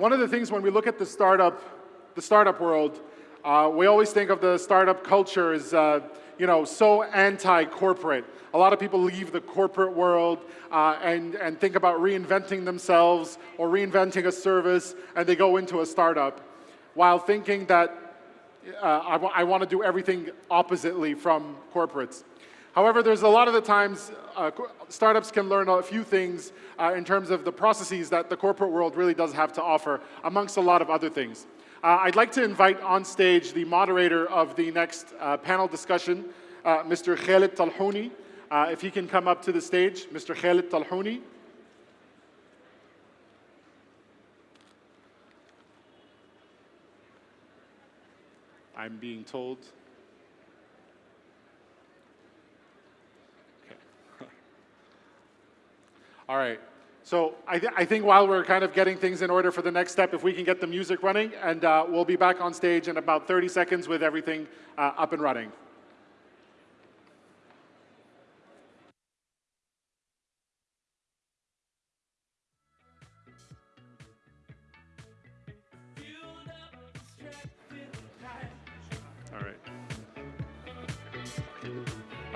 one of the things when we look at the startup, the startup world, uh, we always think of the startup culture as, uh, you know, so anti-corporate. A lot of people leave the corporate world uh, and, and think about reinventing themselves or reinventing a service, and they go into a startup while thinking that uh, I, I want to do everything oppositely from corporates. However, there's a lot of the times uh, startups can learn a few things uh, in terms of the processes that the corporate world really does have to offer, amongst a lot of other things. Uh, I'd like to invite on stage the moderator of the next uh, panel discussion, uh, Mr. Khalid Talhouni. Uh, if he can come up to the stage, Mr. Khalid Talhouni. I'm being told All right. So I, th I, think while we're kind of getting things in order for the next step, if we can get the music running, and uh, we'll be back on stage in about 30 seconds with everything uh, up and running. All right.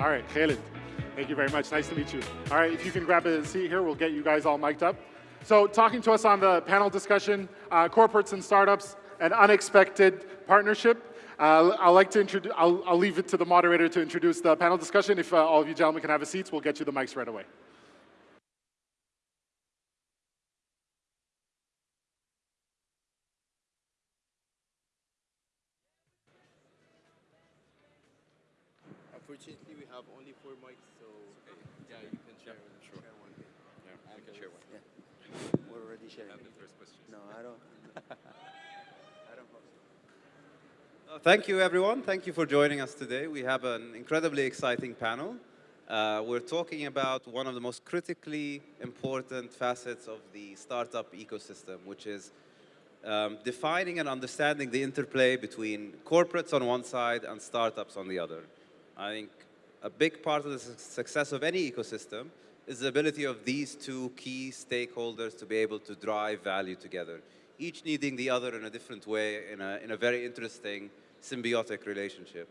All right. Thank you very much. Nice to meet you. All right, if you can grab a seat here, we'll get you guys all mic'd up. So talking to us on the panel discussion, uh, corporates and startups, an unexpected partnership. Uh, I'd like to introduce, I'll, I'll, leave it to the moderator to introduce the panel discussion. If uh, all of you gentlemen can have a seat, we'll get you the mics right away. Have only four mics, so okay. yeah, you can share, yep. Sure. share one. Yeah, I can share one. Yeah. We're already sharing. And the first question. No, I don't. I don't uh, thank you, everyone. Thank you for joining us today. We have an incredibly exciting panel. Uh, we're talking about one of the most critically important facets of the startup ecosystem, which is um, defining and understanding the interplay between corporates on one side and startups on the other. I think a big part of the success of any ecosystem is the ability of these two key stakeholders to be able to drive value together, each needing the other in a different way, in a, in a very interesting symbiotic relationship.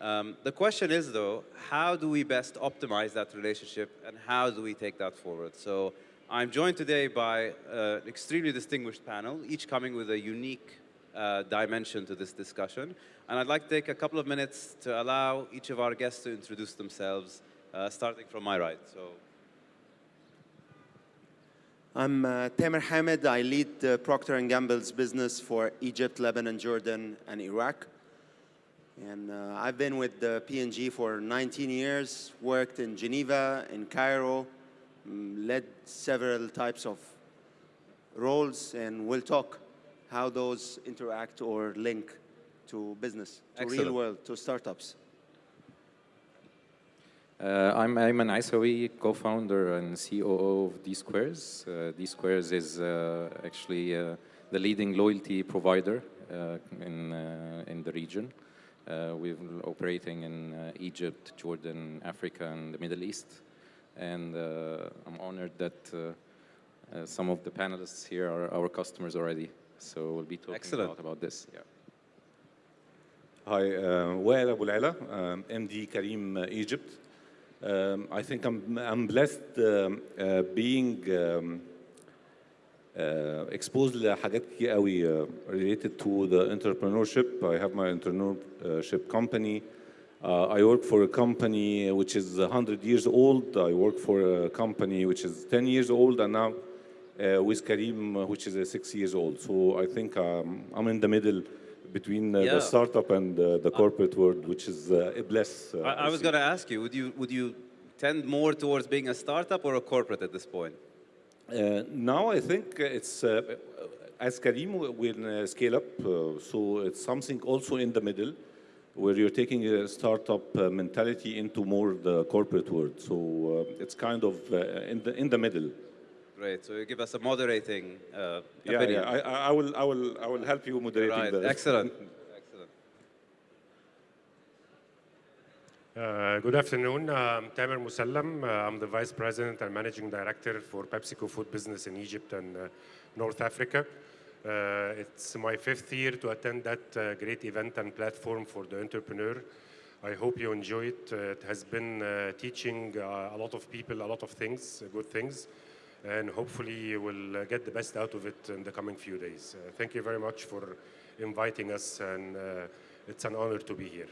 Um, the question is, though, how do we best optimize that relationship and how do we take that forward? So I'm joined today by uh, an extremely distinguished panel, each coming with a unique uh, dimension to this discussion. And I'd like to take a couple of minutes to allow each of our guests to introduce themselves, uh, starting from my right. So. I'm uh, Tamer Hamid. I lead uh, Procter & Gamble's business for Egypt, Lebanon, Jordan, and Iraq. And uh, I've been with the P&G for 19 years, worked in Geneva, in Cairo, um, led several types of roles, and we'll talk how those interact or link to business, to Excellent. real world, to startups. Uh, I'm Ayman Aisawi, co-founder and COO of D-Squares. Uh, D-Squares is uh, actually uh, the leading loyalty provider uh, in, uh, in the region. we're operating in Egypt, Jordan, Africa, and the Middle East. And I'm honored that some of the panelists here are our customers already. So we'll be talking Excellent. a lot about this. Yeah. Hi, uh, Wael Abu um, MD Careem uh, Egypt. Um, I think I'm, I'm blessed um, uh, being um, uh, exposed لحاجات كتير uh, related to the entrepreneurship. I have my entrepreneurship company. Uh, I work for a company which is 100 years old. I work for a company which is 10 years old and now uh, with Careem, uh, which is uh, six years old. So I think um, I'm in the middle between yeah. the startup and the corporate world, which is a bless. I, I was going to ask you, would you would you tend more towards being a startup or a corporate at this point? Uh, now I think it's, uh, as will uh, scale up, so it's something also in the middle where you're taking a startup mentality into more the corporate world. So it's kind of in, the, in the middle. Great. So you give us a moderating uh, yeah, opinion. Yeah, I, I, will, I will, I will help you moderating right. the. Excellent. Excellent. Uh, good afternoon. I'm Tamer Musallam. Uh, I'm the Vice President and Managing Director for PepsiCo Food Business in Egypt and uh, North Africa. Uh, it's my fifth year to attend that uh, great event and platform for the entrepreneur. I hope you enjoy it. Uh, it has been uh, teaching uh, a lot of people a lot of things, uh, good things, and hopefully will uh, get the best out of it in the coming few days. Uh, thank you very much for inviting us, and uh, it's an honor to be here.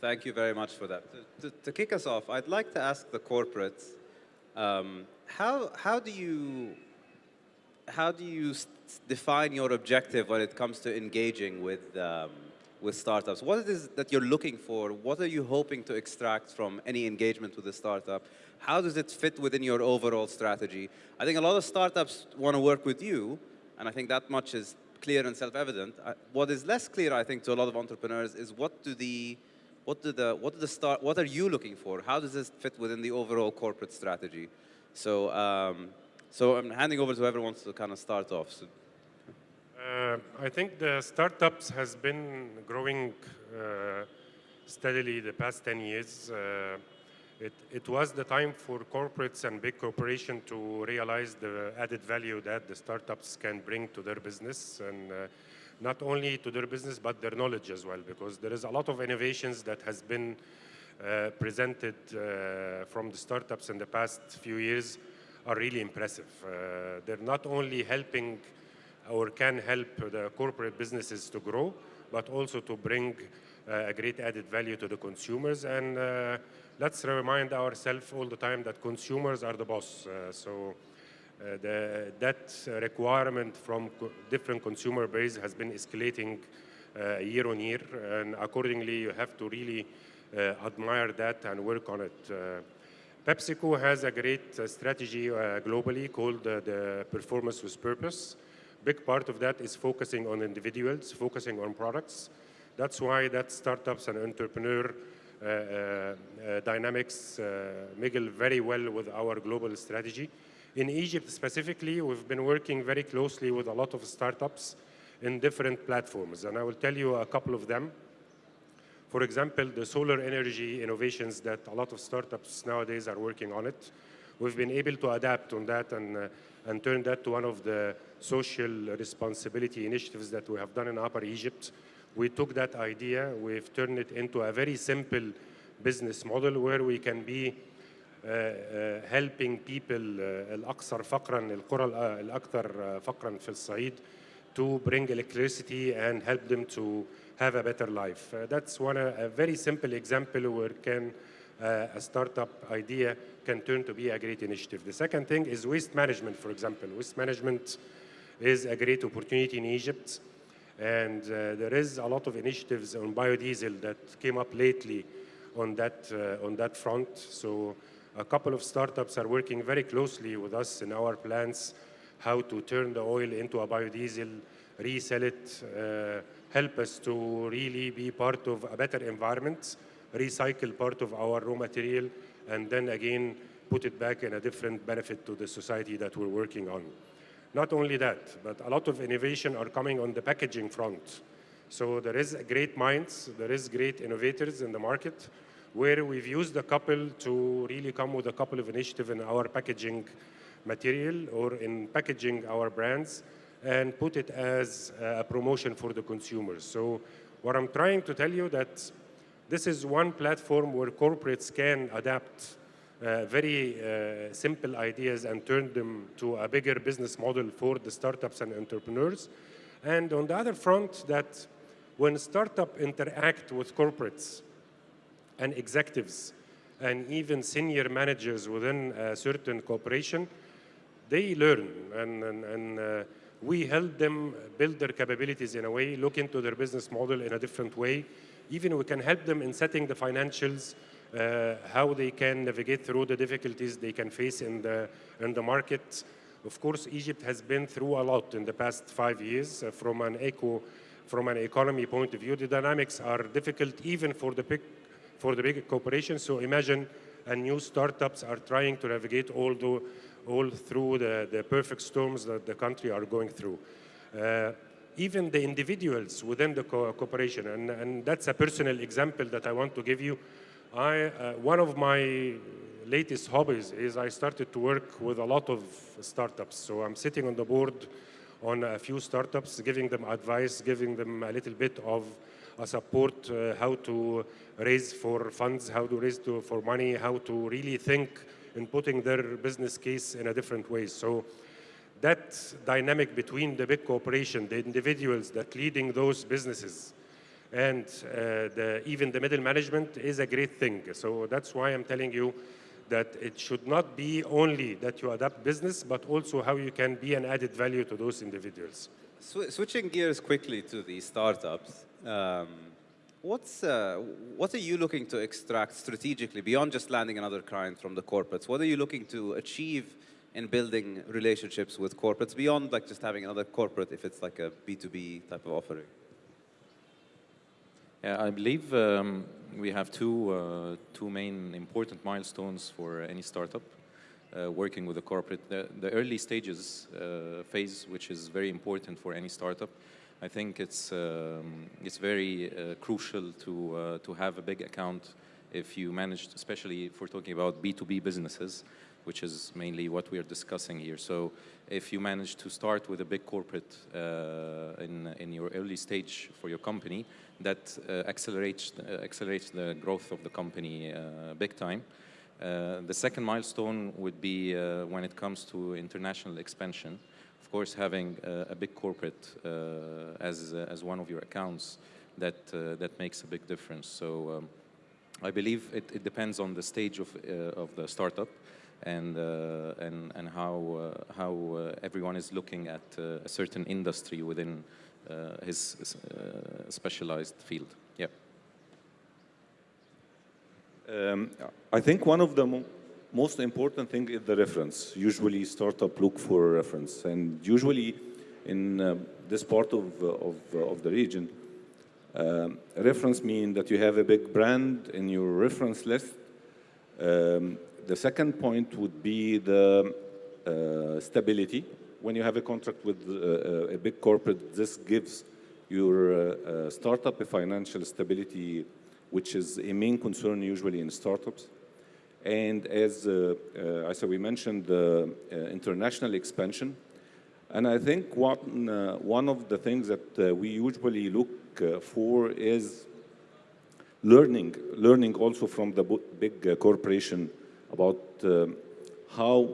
Thank you very much for that. To, to, to kick us off, I'd like to ask the corporates, um, how, how do you, how do you define your objective when it comes to engaging with, um, with startups? What is that you're looking for? What are you hoping to extract from any engagement with a startup? How does it fit within your overall strategy? I think a lot of startups want to work with you, and I think that much is clear and self-evident. What is less clear, I think, to a lot of entrepreneurs is what do the what do the what do the start what are you looking for? How does this fit within the overall corporate strategy? So um, so I'm handing over to whoever wants to kind of start off. So, Uh, I think the startups has been growing uh, steadily the past 10 years. Uh, it, it was the time for corporates and big corporations to realize the added value that the startups can bring to their business and uh, not only to their business but their knowledge as well because there is a lot of innovations that has been uh, presented uh, from the startups in the past few years are really impressive. Uh, they're not only helping or can help the corporate businesses to grow, but also to bring uh, a great added value to the consumers. And uh, let's remind ourselves all the time that consumers are the boss. Uh, so uh, the, that requirement from co- different consumer base has been escalating uh, year on year, and accordingly, you have to really uh, admire that and work on it. Uh, PepsiCo has a great uh, strategy globally called the Performance with Purpose. Big part of that is focusing on individuals, focusing on products. That's why that startups and entrepreneur dynamics uh, mingle very well with our global strategy. In Egypt specifically, we've been working very closely with a lot of startups in different platforms, and I will tell you a couple of them. For example, the solar energy innovations that a lot of startups nowadays are working on it. We've been able to adapt on that and, uh, and turn that to one of the social responsibility initiatives that we have done in Upper Egypt We took that idea, we've turned it into a very simple business model where we can be uh, uh, helping people uh, الأكثر فقرا القرى الأ- الأكثر uh, فقرا في الصعيد to bring electricity and help them to have a better life. Uh, that's one uh, a very simple example where can uh, a startup idea can turn to be a great initiative. The second thing is waste management, for example. Waste management is a great opportunity in Egypt. And uh, there is a lot of initiatives on biodiesel that came up lately on that, uh, on that front. So a couple of startups are working very closely with us in our plans how to turn the oil into a biodiesel, resell it, uh, help us to really be part of a better environment, recycle part of our raw material, and then again put it back in a different benefit to the society that we're working on. Not only that, but a lot of innovation are coming on the packaging front. So there is great minds, there is great innovators in the market, where we've used a couple to really come with a couple of initiatives in our packaging material or in packaging our brands and put it as a promotion for the consumers. So what I'm trying to tell you that this is one platform where corporates can adapt uh, very uh, simple ideas and turn them to a bigger business model for the startups and entrepreneurs. And on the other front, that when startup interact with corporates and executives and even senior managers within a certain corporation, they learn and, and, and uh, we help them build their capabilities in a way, look into their business model in a different way. Even we can help them in setting the financials, how they can navigate through the difficulties they can face in the, in the market. Of course, Egypt has been through a lot in the past five years uh, from an eco, from an economy point of view. The dynamics are difficult even for the big, for the big corporations. So imagine and new startups are trying to navigate all, the, all through the, the perfect storms that the country are going through. Uh, even the individuals within the co corporation, and, and that's a personal example that I want to give you. I, uh, one of my latest hobbies is I started to work with a lot of startups. So I'm sitting on the board on a few startups, giving them advice, giving them a little bit of a support, uh, how to raise for funds, how to raise to, for money, how to really think in putting their business case in a different way. So that dynamic between the big corporation, the individuals that leading those businesses, and uh, the, even the middle management is a great thing. So that's why I'm telling you that it should not be only that you adapt business, but also how you can be an added value to those individuals. Sw- switching gears quickly to the startups, um, what's, uh, what are you looking to extract strategically beyond just landing another client from the corporates? What are you looking to achieve in building relationships with corporates beyond like just having another corporate if it's like a B2B type of offering? Yeah, I believe um, we have two, uh, two main important milestones for any startup uh, working with a corporate. The, the early stages uh, phase, which is very important for any startup, I think it's, um, it's very uh, crucial to, uh, to have a big account if you manage, especially if we're talking about B2B businesses, which is mainly what we are discussing here. So if you manage to start with a big corporate uh, in, in your early stage for your company, that uh, accelerates, uh, accelerates the growth of the company uh, big time. Uh, the second milestone would be uh, when it comes to international expansion. Of course, having a big corporate as, as one of your accounts, that, that makes a big difference. So um, I believe it, it depends on the stage of, of the startup and, uh, and, and how, uh, how uh, everyone is looking at a certain industry within his specialized field. Yeah. Um, I think one of the mo most important thing is the reference. Usually, startup look for a reference, and usually, in uh, this part of of, of the region, um, reference mean that you have a big brand in your reference list. Um, the second point would be the uh, stability. When you have a contract with uh, a big corporate, this gives your uh, uh, startup a financial stability which is a main concern usually in startups. And as, uh, uh, we mentioned, the uh, international expansion. And I think one, uh, one of the things that uh, we usually look uh, for is learning, learning also from the big uh, corporation about um, how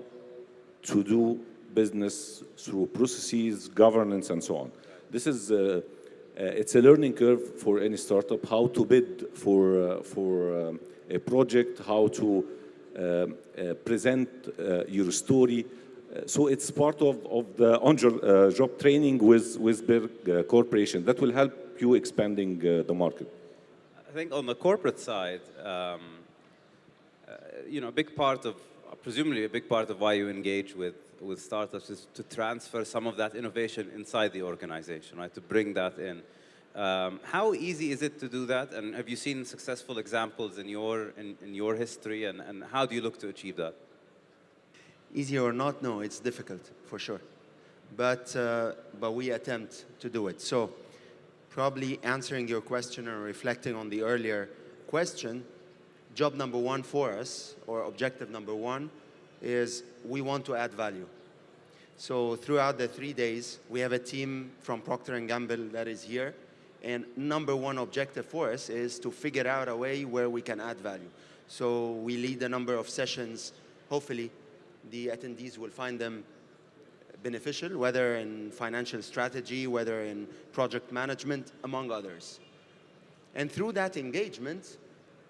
to do business through processes, governance, and so on. This is uh, uh, it's a learning curve for any startup, how to bid for, uh, for um, a project, how to uh, present uh, your story. Uh, so it's part of, of the on-job uh, training with, with uh, corporation. That will help you expanding uh, the market. I think on the corporate side, um, uh, you know, a big part of, presumably a big part of why you engage with, with startups is to transfer some of that innovation inside the organization, right? To bring that in. Um, how easy is it to do that? And have you seen successful examples in your, in, in your history? And, and how do you look to achieve that? Easy or not, no, it's difficult for sure. But, uh, but we attempt to do it. So, probably answering your question or reflecting on the earlier question, job number one for us, or objective number one, is we want to add value. So throughout the three days, we have a team from Procter & Gamble that is here. And number one objective for us is to figure out a way where we can add value. So we lead a number of sessions. Hopefully, the attendees will find them beneficial, whether in financial strategy, whether in project management, among others. And through that engagement,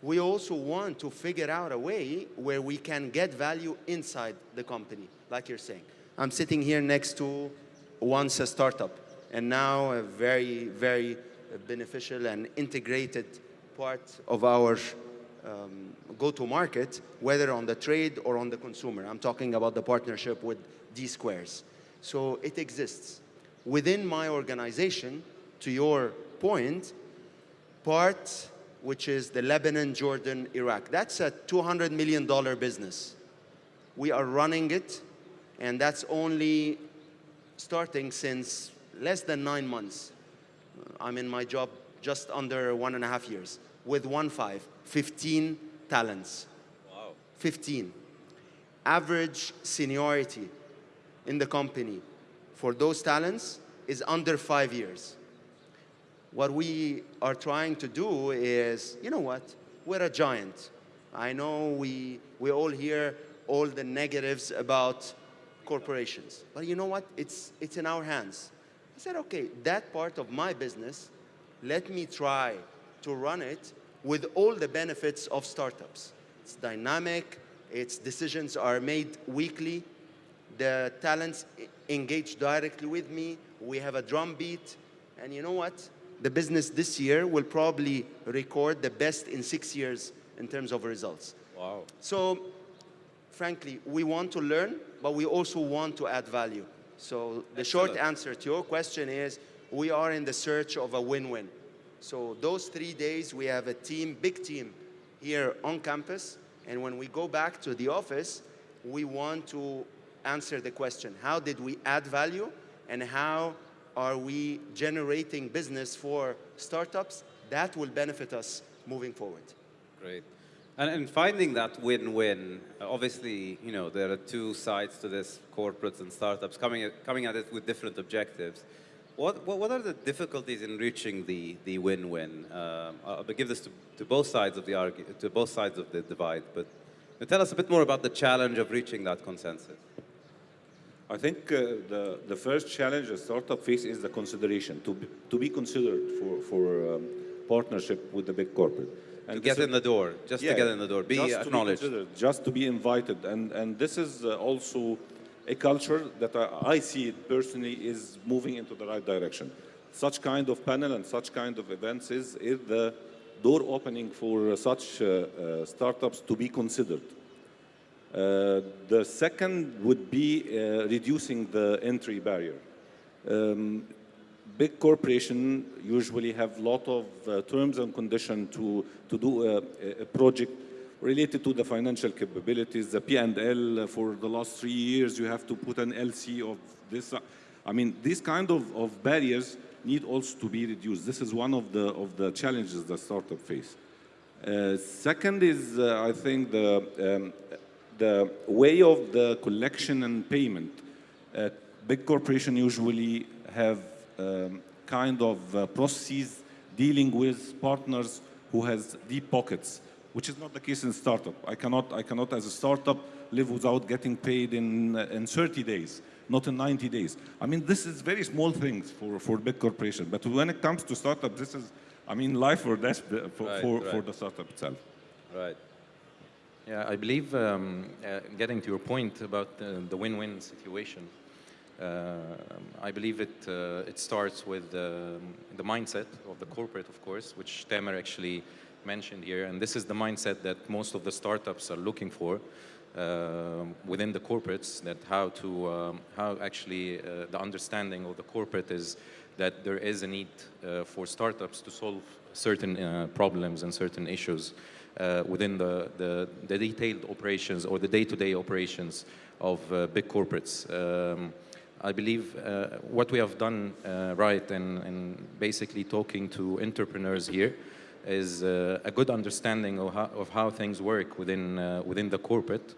we also want to figure out a way where we can get value inside the company, like you're saying. I'm sitting here next to once a startup, and now a very, very beneficial and integrated part of our um, go-to-market, whether on the trade or on the consumer. I'm talking about the partnership with D Squares. So it exists. Within my organization, to your point, part which is the Lebanon, Jordan, Iraq. That's a $200 million business. We are running it, and that's only starting since less than nine months. Uh, I'm in my job just under one and a half years with one five, 15 talents. Wow. 15. Average seniority in the company, for those talents is under five years. What we are trying to do is, you know what, we're a giant. I know we, we all hear all the negatives about corporations, but you know what, it's, it's in our hands. I said, okay, that part of my business, let me try to run it with all the benefits of startups. It's dynamic, its decisions are made weekly, the talents engage directly with me, we have a drum beat, and you know what? The business this year will probably record the best in six years in terms of results. Wow. So, frankly, we want to learn, but we also want to add value. So, the short answer to your question is we are in the search of a win win. So, those three days, we have a team, big team, here on campus. And when we go back to the office, we want to answer the question how did we add value and how are we generating business for startups that will benefit us moving forward? Great. And, and finding that win-win, obviously, you know, there are two sides to this, corporates and startups coming at, coming at it with different objectives. What, what, what are the difficulties in reaching the, the win-win? Um, I'll give this to, to both sides of the argu- to both sides of the divide, but tell us a bit more about the challenge of reaching that consensus. I think uh, the, the first challenge a startup face is the consideration, to be, to be considered for, for um, partnership with the big corporate. To get in the door, just Yeah, to get in the door, be just acknowledged. To be just to be invited. And, and this is uh, also a culture that I, I see it personally is moving into the right direction. Such kind of panel and such kind of events is, is the door opening for uh, such uh, uh, startups to be considered. Uh, the second would be uh, reducing the entry barrier. Um, big corporations usually have a lot of uh, terms and conditions to, to do a, a project related to the financial capabilities, the P&L for the last three years, you have to put an LC of this. I mean, these kind of, of barriers need also to be reduced. This is one of the, of the challenges that startup face. Uh, second is, uh, I think, the, um, the way of the collection and payment. Uh, big corporations usually have um, kind of uh, processes dealing with partners who has deep pockets, which is not the case in startup. I cannot, I cannot as a startup live without getting paid in, uh, in 30 days, not in 90 days. I mean, this is very small things for, for big corporations. But when it comes to startup, this is, I mean, life or death for, Right, for, for the startup itself. Right. Yeah, I believe um, uh, getting to your point about the, win-win situation, uh, I believe it, uh, it starts with the mindset of the corporate, of course, which Tamer actually mentioned here. And this is the mindset that most of the startups are looking for um within the corporates, that how to, um, how actually uh, the understanding of the corporate is that there is a need uh, for startups to solve certain uh, problems and certain issues uh, within the, the, the detailed operations or the day-to-day operations of uh, big corporates. Um, I believe uh, what we have done uh, right in, basically talking to entrepreneurs here is uh, a good understanding of how, of how things work within, uh, within the corporate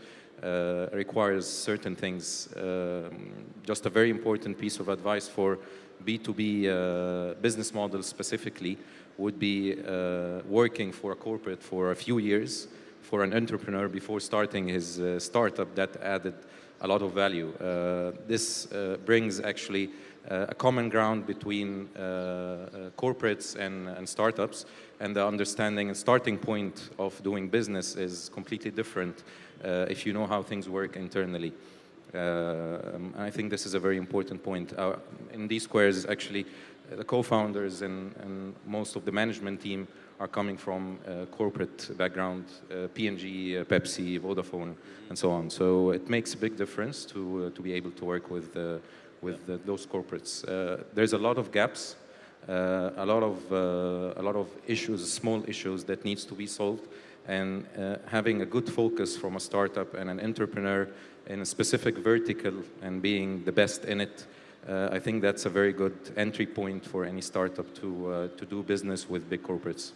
requires certain things. Um, just a very important piece of advice for B2B uh, business models specifically would be uh, working for a corporate for a few years for an entrepreneur before starting his uh, startup that added a lot of value. Uh, this uh, brings actually uh, a common ground between uh, uh, corporates and, and startups, and the understanding and starting point of doing business is completely different uh, if you know how things work internally. Um, I think this is a very important point. Uh, in D Squares, actually, uh, the co-founders and, and most of the management team are coming from uh, corporate background, uh, P&G, uh, Pepsi, Vodafone, and so on. So it makes a big difference to, uh, to be able to work with, uh, with uh, those corporates. Uh, there's a lot of gaps, uh, a, lot of, uh, a lot of issues, small issues that needs to be solved. And uh, having a good focus from a startup and an entrepreneur in a specific vertical and being the best in it, uh, I think that's a very good entry point for any startup to, uh, to do business with big corporates.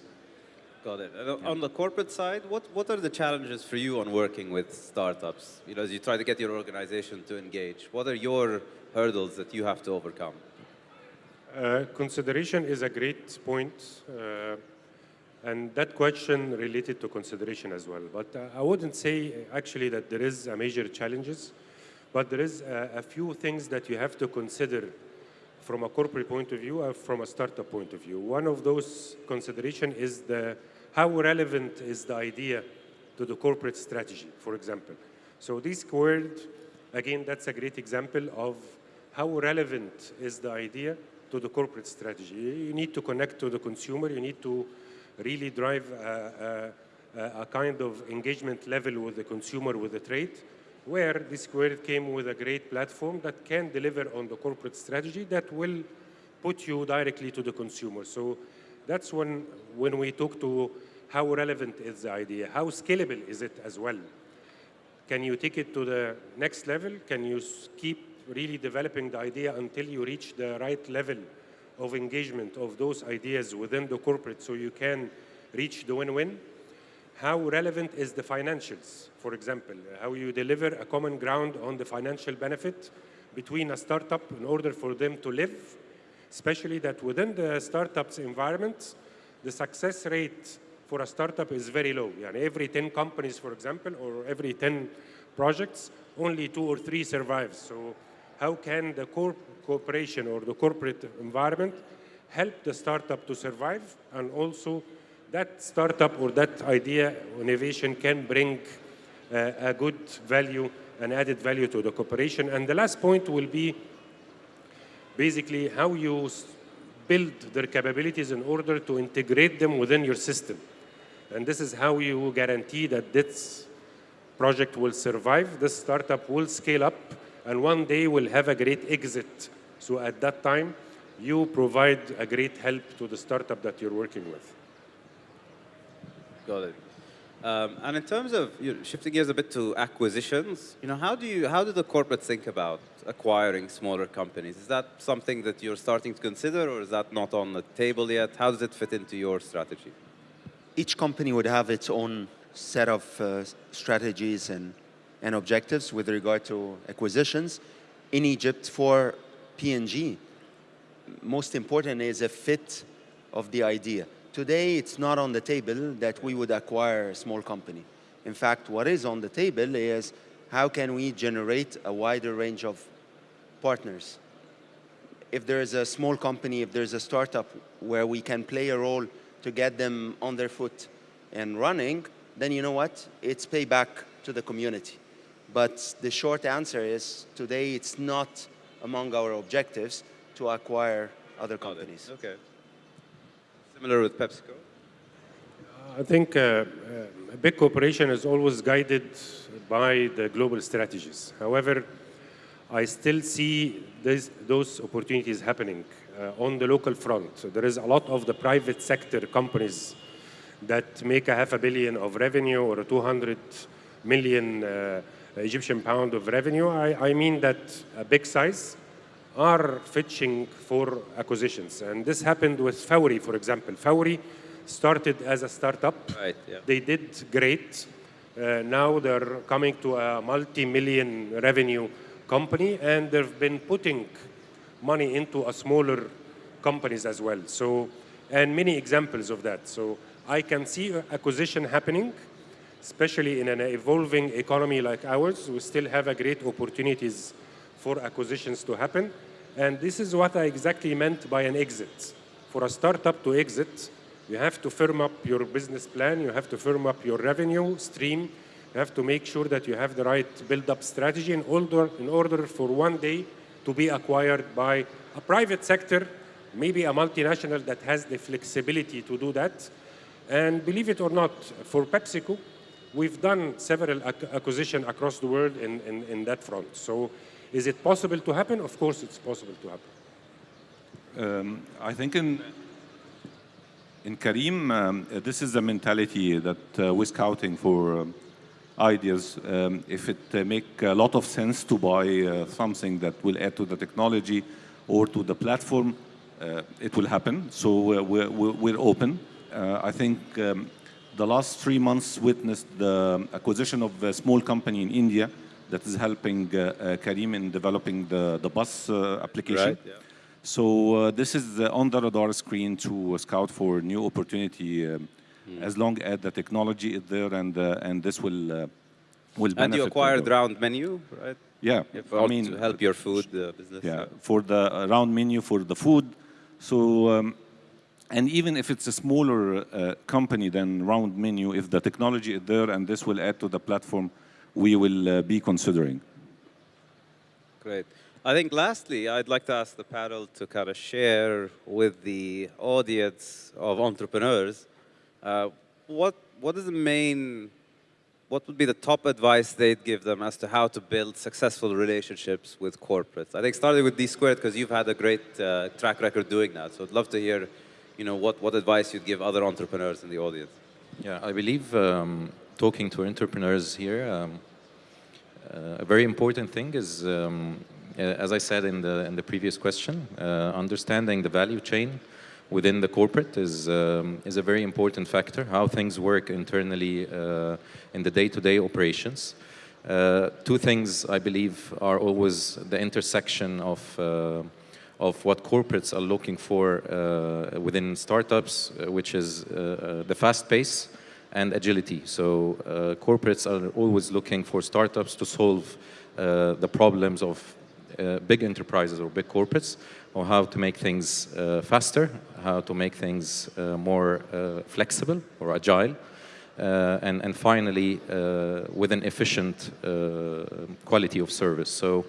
Got it. And on the corporate side, what, what are the challenges for you on working with startups? You know, as you try to get your organization to engage, what are your hurdles that you have to overcome? Uh, consideration is a great point, uh, and that question related to consideration as well. But uh, I wouldn't say uh, actually that there is a major challenges, but there is a, a few things that you have to consider from a corporate point of view or from a startup point of view. One of those consideration is the how relevant is the idea to the corporate strategy, for example. So this word, again, that's a great example of how relevant is the idea to the corporate strategy. You need to connect to the consumer. You need to really drive a, a, a kind of engagement level with the consumer, with the trade, where D Squares came with a great platform that can deliver on the corporate strategy that will put you directly to the consumer. So that's when, when we talk to how relevant is the idea, how scalable is it as well. Can you take it to the next level? Can you keep really developing the idea until you reach the right level of engagement of those ideas within the corporate so you can reach the win-win? How relevant is the financials, for example? How you deliver a common ground on the financial benefit between a startup in order for them to live, especially that within the startup's environment, the success rate for a startup is very low. Yani every 10 companies, for example, or every 10 projects, only two or three survive. So how can the corp cooperation or the corporate environment help the startup to survive and also that startup or that idea innovation can bring uh, a good value and added value to the cooperation. And the last point will be basically how you build their capabilities in order to integrate them within your system. And this is how you guarantee that this project will survive, this startup will scale up, and one day will have a great exit. So at that time, you provide a great help to the startup that you're working with. Got it. Um, and in terms of you know, shifting gears a bit to acquisitions, you know, how do you how do the corporates think about acquiring smaller companies? Is that something that you're starting to consider, or is that not on the table yet? How does it fit into your strategy? Each company would have its own set of uh, strategies and, and objectives with regard to acquisitions. In Egypt, for P&G, most important is a fit of the idea. Today, it's not on the table that we would acquire a small company. In fact, what is on the table is how can we generate a wider range of partners. If there is a small company, if there's a startup where we can play a role to get them on their foot and running, then you know what? It's payback to the community. But the short answer is today it's not among our objectives to acquire other companies. Okay. Similar with PepsiCo? I think uh, uh, a big corporation is always guided by the global strategies. However, I still see this, those opportunities happening uh, on the local front. So there is a lot of the private sector companies that make a half a billion of revenue or a 200 million uh, Egyptian pound of revenue. I, I mean that a big size are fetching for acquisitions. And this happened with Fawry, for example. Fawry started as a startup. Right, yeah. They did great. Uh, now they're coming to a multi-million revenue company, and they've been putting money into a smaller companies as well. So, and many examples of that. So I can see acquisition happening, especially in an evolving economy like ours. We still have a great opportunities for acquisitions to happen. And this is what I exactly meant by an exit. For a startup to exit, you have to firm up your business plan, you have to firm up your revenue stream, you have to make sure that you have the right build-up strategy in order, in order for one day to be acquired by a private sector, maybe a multinational that has the flexibility to do that. And believe it or not, for PepsiCo, we've done several ac acquisitions across the world in, in, in that front. So is it possible to happen? Of course it's possible to happen. Um, I think in in Careem, um, this is the mentality that uh, we're scouting for um, ideas. Um, if it uh, make a lot of sense to buy uh, something that will add to the technology or to the platform, uh, it will happen. So uh, we're, we're, open. uh, I think um, the last three months witnessed the acquisition of a small company in India that is helping uh, uh, Careem in developing the, the bus uh, application. Right, yeah. So uh, this is on the radar screen to scout for new opportunity um, Hmm. as long as the technology is there and, uh, and this will, uh, will benefit. And you the- acquired Round Menu, right? Yeah, If I mean, to help your food uh, business. yeah, for the uh, round menu for the food. So, um, and even if it's a smaller uh, company than round menu, if the technology is there and this will add to the platform, we will uh, be considering. Great. I think lastly, I'd like to ask the panel to kind of share with the audience of entrepreneurs uh, what what is the main what would be the top advice they'd give them as to how to build successful relationships with corporates? I think starting with D squares because you've had a great uh, track record doing that. So I'd love to hear, you know, what, what advice you'd give other entrepreneurs in the audience. Yeah, I believe um, talking to entrepreneurs here, um, uh, a very important thing is, um, uh, as I said in the in the previous question, uh, understanding the value chain within the corporate is um, is a very important factor. How things work internally uh, in the day-to-day operations. Uh, two things I believe are always the intersection of uh, of what corporates are looking for within startups, which is the fast pace and agility. So uh, corporates are always looking for startups to solve uh, the problems of uh, big enterprises or big corporates, or how to make things faster, how to make things more flexible or agile, uh, and, and finally uh, with an efficient uh, quality of service. So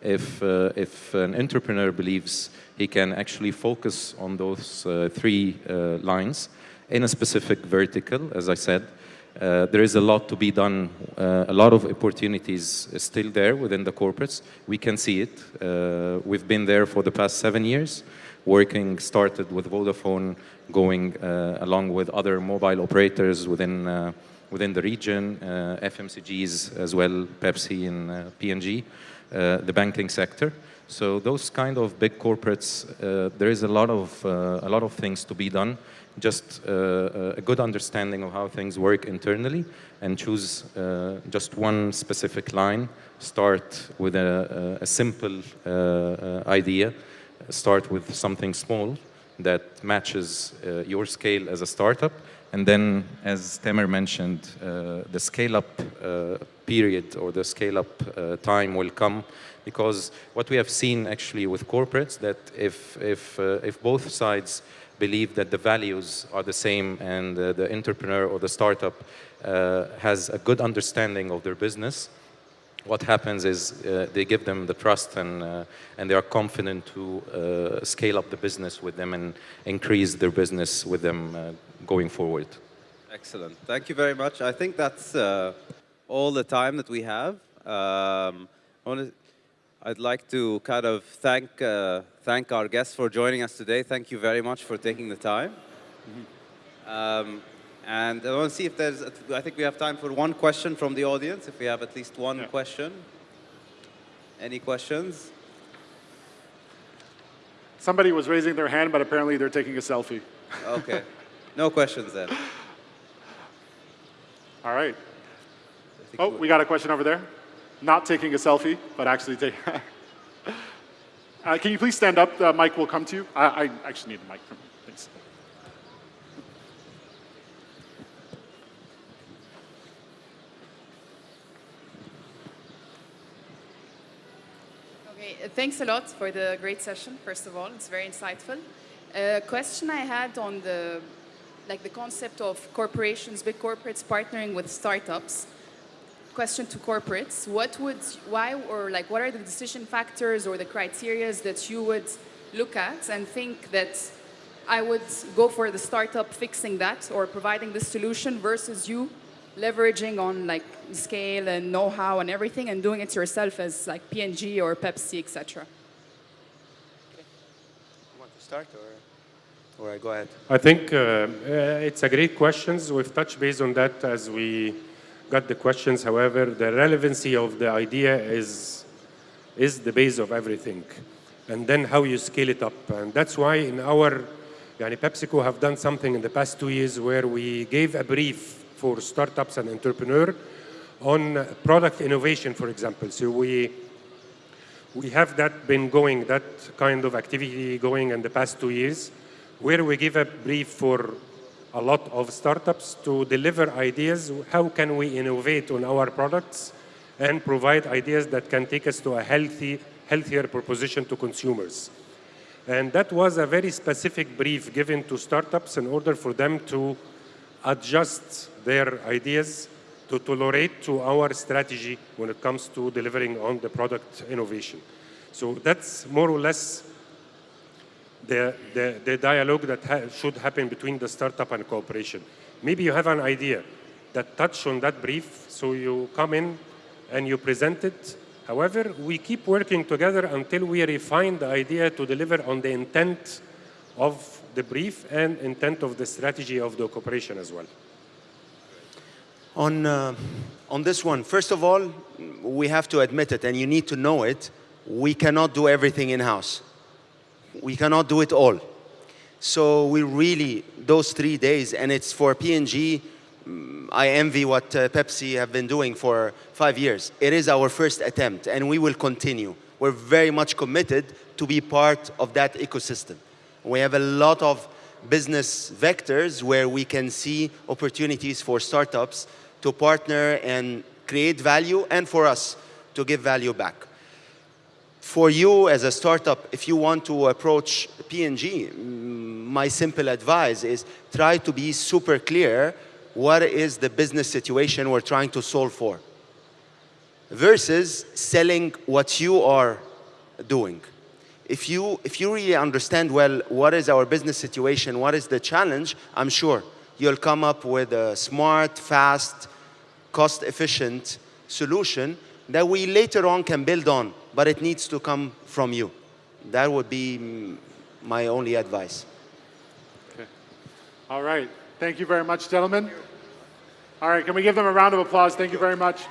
if, if an entrepreneur believes he can actually focus on those three lines in a specific vertical, as I said, uh, there is a lot to be done. Uh, a lot of opportunities still there within the corporates. We can see it. Uh, we've been there for the past seven years, working, started with Vodafone, going uh, along with other mobile operators within, uh, within the region, uh, FMCGs as well, Pepsi and P&G, the banking sector. So those kind of big corporates, uh, there is a lot of uh, a lot of things to be done. Just uh, a good understanding of how things work internally, and choose uh, just one specific line. Start with a, a simple uh, uh, idea. Start with something small that matches uh, your scale as a startup, and then, as Tamer mentioned, uh, the scale-up uh, period or the scale-up uh, time will come. Because what we have seen actually with corporates that if if uh, if both sides believe that the values are the same and uh, the entrepreneur or the startup uh, has a good understanding of their business what happens is they give them the trust and and they are confident to scale up the business with them and increase their business with them going forward Excellent. Thank you very much. I think that's uh, all the time that we have. Um, I wanna, I'd like to kind of thank, uh, thank our guests for joining us today. Thank you very much for taking the time. Um, and I want to see if there's, I think we have time for one question from the audience, if we have at least one question. Any questions? Somebody was raising their hand, but apparently they're taking a selfie. Okay. No questions then. All right. Oh, we- we got a question over there. Not taking a selfie, but actually taking. uh, can you please stand up? The mic will come to you. I, I actually need the mic from you. Thanks. Okay, uh, thanks a lot for the great session, first of all. It's very insightful. A question I had on the, like the concept of corporations, big corporates partnering with startups. Question to corporates, what would, why, or like what are the decision factors or the criterias that you would look at and think that I would go for the startup fixing that or providing the solution versus you leveraging on like scale and know-how and everything and doing it yourself as like P&G or Pepsi, etc. want to start or, or I go ahead? I think uh, uh, it's a great questions. We've touched base on that as we got the questions. However, the relevancy of the idea is is the base of everything, and then how you scale it up. And that's why in our Yani PepsiCo have done something in the past two years where we gave a brief for startups and entrepreneur on product innovation, for example. So we we have that been going, that kind of activity going in the past two years, where we give a brief for a lot of startups to deliver ideas. How can we innovate on our products and provide ideas that can take us to a healthy, healthier proposition to consumers? And that was a very specific brief given to startups in order for them to adjust their ideas to tolerate to our strategy when it comes to delivering on the product innovation. So that's more or less the, the, the dialogue that ha should happen between the startup and cooperation. Maybe you have an idea that touch on that brief, so you come in and you present it. However, we keep working together until we refine the idea to deliver on the intent of the brief and intent of the strategy of the cooperation as well. On, uh, on this one, first of all, we have to admit it, and you need to know it. We cannot do everything in-house. We cannot do it all. So we really, those three days, and it's for P&G, mm, I envy what uh, Pepsi have been doing for five years. It is our first attempt, and we will continue. We're very much committed to be part of that ecosystem. We have a lot of business vectors where we can see opportunities for startups to partner and create value and for us to give value back. For you as a startup, if you want to approach P&G, mm, my simple advice is try to be super clear what is the business situation we're trying to solve for versus selling what you are doing. If you, if you really understand well what is our business situation, what is the challenge, I'm sure you'll come up with a smart, fast, cost-efficient solution that we later on can build on, but it needs to come from you. That would be my only advice. Okay. All right. Thank you very much, gentlemen. All right, can we give them a round of applause? Thank you very much.